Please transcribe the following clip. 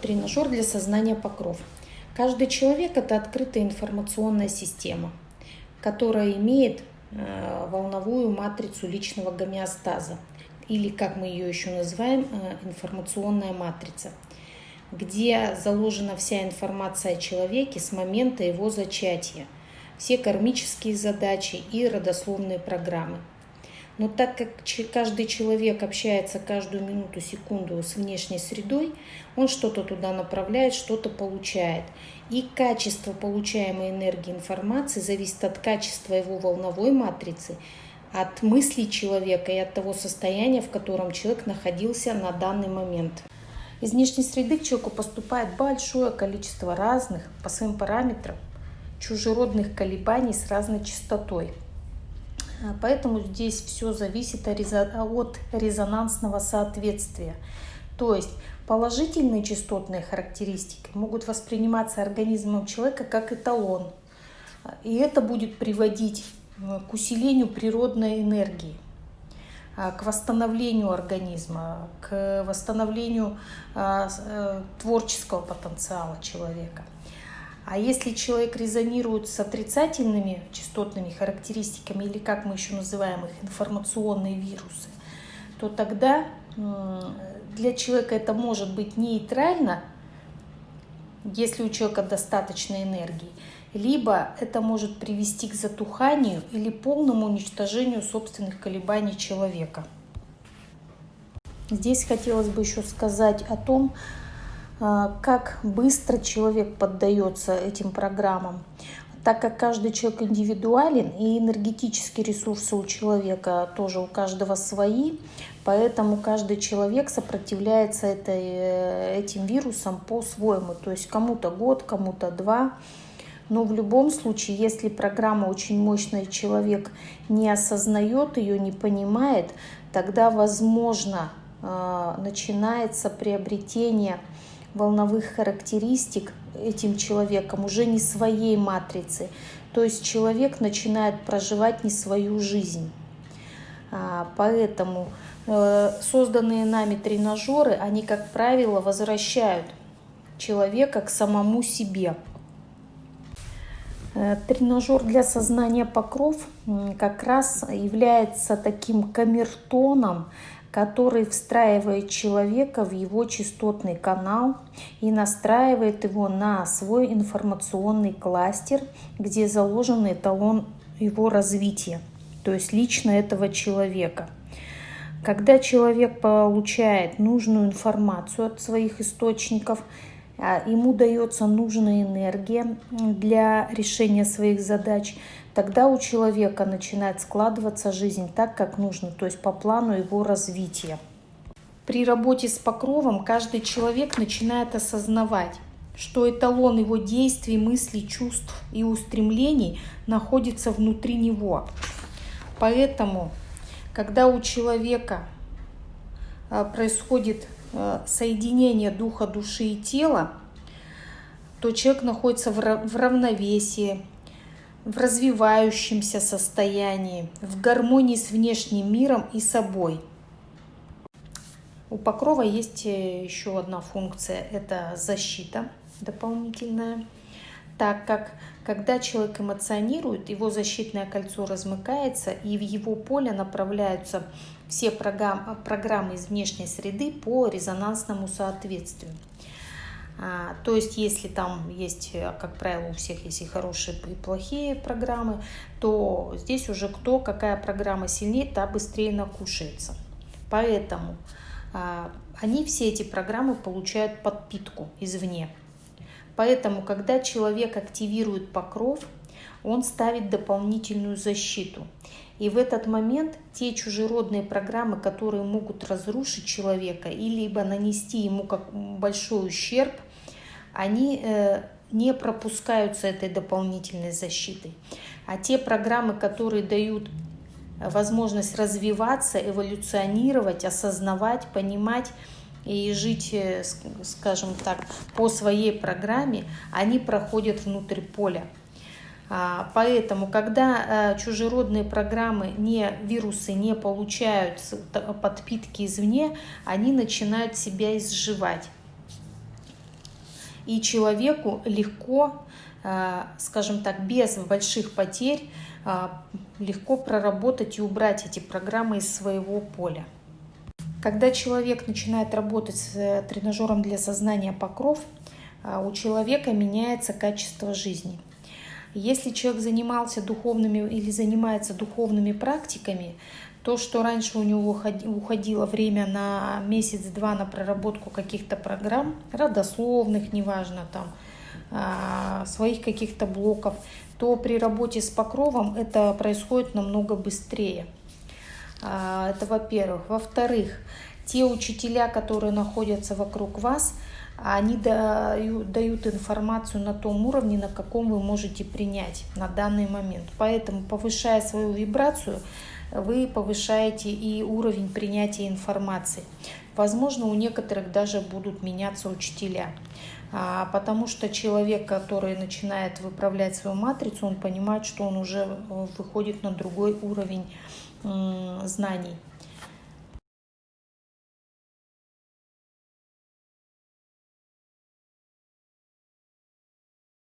Тренажер для сознания покров. Каждый человек – это открытая информационная система, которая имеет э, волновую матрицу личного гомеостаза, или, как мы ее еще называем, э, информационная матрица, где заложена вся информация о человеке с момента его зачатия, все кармические задачи и родословные программы – но так как каждый человек общается каждую минуту, секунду с внешней средой, он что-то туда направляет, что-то получает. И качество получаемой энергии информации зависит от качества его волновой матрицы, от мыслей человека и от того состояния, в котором человек находился на данный момент. Из внешней среды к человеку поступает большое количество разных, по своим параметрам, чужеродных колебаний с разной частотой – поэтому здесь все зависит от резонансного соответствия. То есть положительные частотные характеристики могут восприниматься организмом человека как эталон. И это будет приводить э, к усилению природной энергии, а, к восстановлению организма, к восстановлению а, э, творческого потенциала человека. А если человек резонирует с отрицательными частотными характеристиками, или как мы еще называем их, информационные вирусы, то тогда для человека это может быть нейтрально, если у человека достаточно энергии, либо это может привести к затуханию или полному уничтожению собственных колебаний человека. Здесь хотелось бы еще сказать о том, как быстро человек поддается этим программам. Так как каждый человек индивидуален и энергетические ресурсы у человека тоже у каждого свои, поэтому каждый человек сопротивляется этой, э, этим вирусам по-своему. То есть кому-то год, кому-то два. Но в любом случае, если программа очень мощная, человек не осознает ее, не понимает, тогда возможно а, начинается приобретение волновых характеристик этим человеком, уже не своей матрицы. То есть человек начинает проживать не свою жизнь. А, поэтому э, созданные нами тренажеры, они, как правило, возвращают человека к самому себе. Э, тренажер для сознания покров как раз является таким камертоном, который встраивает человека в его частотный канал и настраивает его на свой информационный кластер, где заложен эталон его развития, то есть лично этого человека. Когда человек получает нужную информацию от своих источников, ему дается нужная энергия для решения своих задач – тогда у человека начинает складываться жизнь так, как нужно, то есть по плану его развития. При работе с покровом каждый человек начинает осознавать, что эталон его действий, мыслей, чувств и устремлений находится внутри него. Поэтому, когда у человека а, происходит а, соединение духа, души и тела, то человек находится в равновесии, в развивающемся состоянии, в гармонии с внешним миром и собой. У покрова есть э, еще одна функция – это защита дополнительная, так как когда человек эмоционирует, его защитное кольцо размыкается, и в его поле направляются все программы из внешней среды по резонансному соответствию. А, то есть, если там есть, как правило, у всех есть и хорошие, и плохие программы, то здесь уже кто, какая программа сильнее, та быстрее накушается. Поэтому а, они все эти программы получают подпитку извне. Поэтому, когда человек активирует покров, он ставит дополнительную защиту. И в этот момент те чужеродные программы, которые могут разрушить человека или либо нанести ему как большой ущерб – они э, не пропускаются этой дополнительной защитой. А те программы, которые дают возможность развиваться, эволюционировать, осознавать, понимать и жить, э, скажем так, по своей программе, они проходят внутрь поля. А, поэтому, когда э, чужеродные программы, не, вирусы не получают подпитки извне, они начинают себя изживать. и человеку легко, э, скажем так, без больших потерь, э, легко проработать и убрать эти программы из своего поля. Когда человек начинает работать с тренажером для сознания покров, у человека меняется качество жизни. Если человек занимался духовными или занимается духовными практиками, то, что раньше у него уходило время на месяц-два на проработку каких-то программ, родословных, неважно, там, а, своих каких-то блоков, то при работе с покровом это происходит намного быстрее. А, это во-первых. Во-вторых, те учителя, которые находятся вокруг вас, они дают, информацию на том уровне, на каком вы можете принять на данный момент. Поэтому, повышая свою вибрацию, вы повышаете и уровень принятия информации. Возможно, у некоторых даже будут меняться учителя. А, потому что человек, который начинает выправлять свою матрицу, он понимает, что он уже э, выходит на другой уровень знаний.